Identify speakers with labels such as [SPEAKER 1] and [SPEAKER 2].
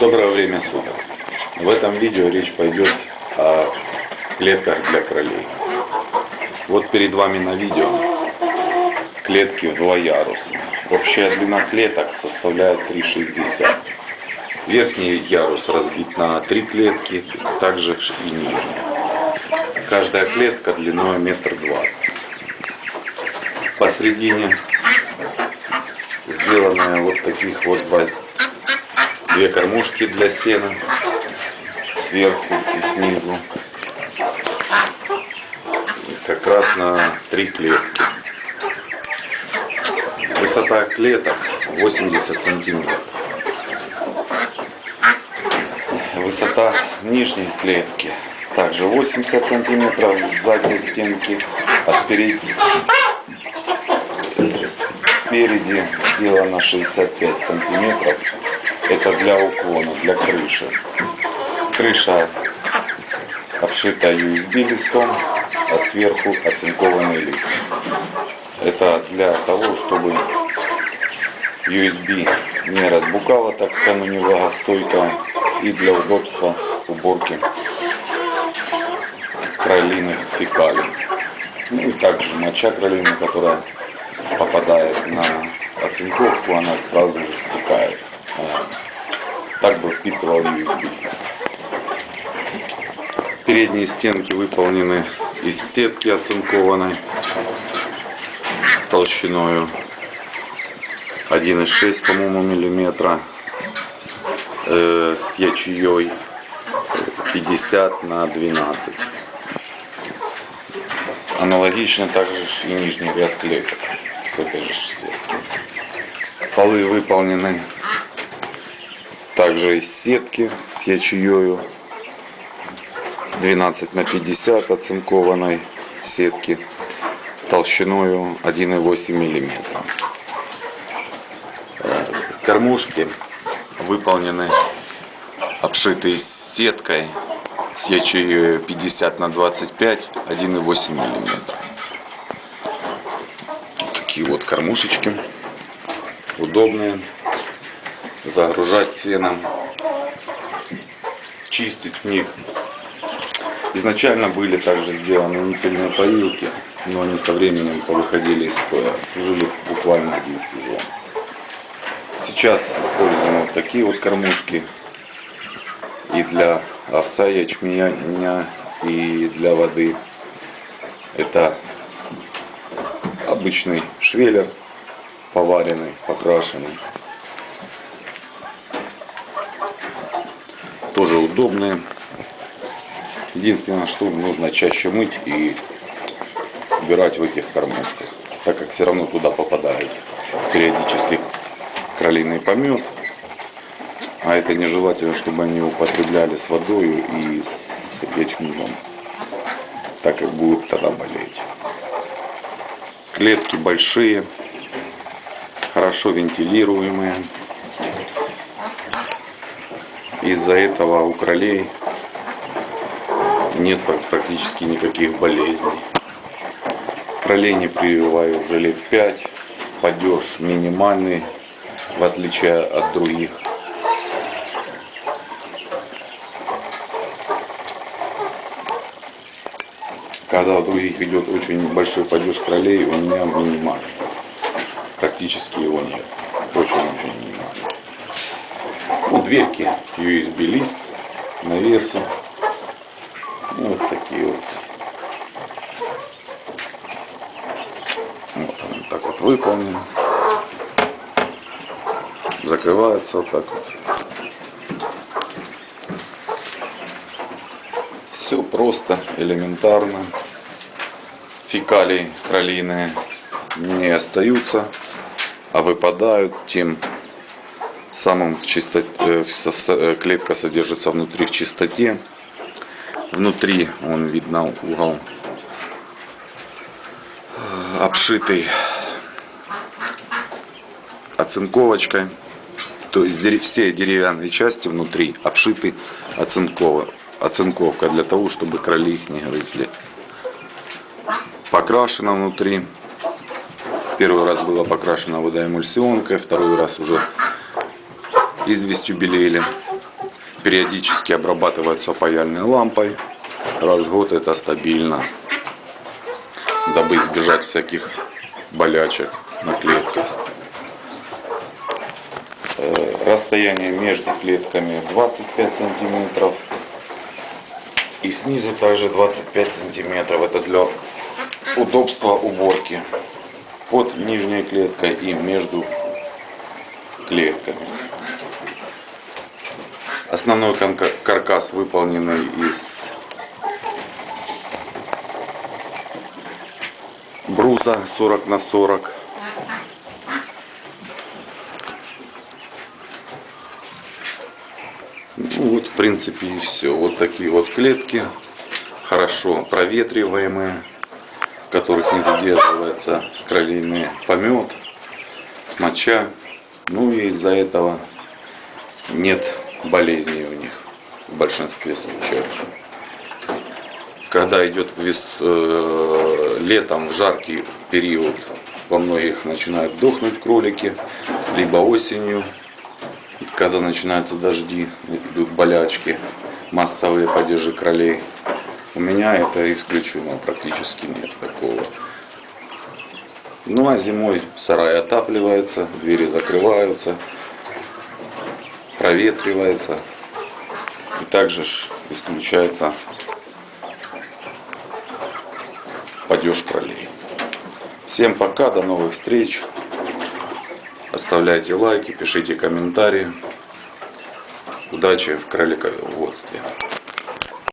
[SPEAKER 1] Доброе время суток. В этом видео речь пойдет о клетках для кролей. Вот перед вами на видео клетки в два яруса. Общая длина клеток составляет 3,60. Верхний ярус разбит на три клетки, также и нижний. Каждая клетка длиной метр двадцать. Посередине сделанные вот таких вот два две кормушки для сена сверху и снизу. Как раз на три клетки. Высота клеток 80 сантиметров. Высота нижней клетки также 80 сантиметров с задней стенки, а спереди, спереди сделано 65 сантиметров это для уклона, для крыши. Крыша обшита USB листом, а сверху оцинкованный лист. Это для того, чтобы USB не разбукало, так как оно не влагостойкое, и для удобства уборки кролиных фекалий. Ну и также моча кролины, которая попадает на оцинковку, она сразу же стекает USB. Передние стенки выполнены из сетки оцинкованной толщиной 1,6 по-моему миллиметра э, с ячеей 50 на 12 аналогично также и нижний ряд клеток с этой же сетки полы выполнены также из сетки с ячеёю 12 на 50 оцинкованной сетки толщиной 1,8 мм. Кормушки выполнены обшитые сеткой с ячеей 50 на 25 1,8 мм. Такие вот кормушечки удобные загружать сеном, чистить в них. Изначально были также сделаны уникальные поилки, но они со временем повыходили из строя, служили буквально один сезон. Сейчас используем вот такие вот кормушки и для овса, ячменя и для воды. Это обычный швеллер, поваренный, покрашенный. Тоже удобные. Единственное, что нужно чаще мыть и убирать в этих кормушках, так как все равно туда попадает периодически кролиный помет. А это нежелательно, чтобы они употребляли с водой и с ячменем, так как будут тогда болеть. Клетки большие, хорошо вентилируемые. Из-за этого у кролей нет практически никаких болезней. Кролей не прививаю уже лет 5. Падеж минимальный, в отличие от других. Когда у других идет очень большой падеж кролей, у меня минимальный. Практически его нет. Очень-очень дверки USB лист, навесы. И вот такие вот. Вот он так вот выполнен. Закрывается вот так вот. Все просто, элементарно. Фекалии кролиные не остаются, а выпадают, тем самом в чистоте, э, э, клетка содержится внутри в чистоте. Внутри он видно угол э, обшитый оцинковочкой. То есть все деревянные части внутри обшиты оцинкова, оцинковкой для того, чтобы кроли их не грызли. Покрашено внутри. Первый раз было покрашено водоэмульсионкой, второй раз уже известью белели. периодически обрабатываются паяльной лампой. Раз в год это стабильно, дабы избежать всяких болячек на клетках. Э, Расстояние между клетками 25 сантиметров. И снизу также 25 сантиметров. Это для удобства уборки под нижней клеткой и между клетками. Основной каркас выполненный из бруса 40 на 40. Ну вот в принципе и все. Вот такие вот клетки, хорошо проветриваемые, в которых не задерживается кролиный помет, моча. Ну и из-за этого нет болезней у них в большинстве случаев. Когда идет вес, э, летом в жаркий период, во многих начинают дохнуть кролики, либо осенью, когда начинаются дожди, идут болячки, массовые падежи кролей. У меня это исключено, практически нет такого. Ну а зимой сарай отапливается, двери закрываются, проветривается. И также исключается падеж кролей. Всем пока, до новых встреч. Оставляйте лайки, пишите комментарии. Удачи в кролиководстве.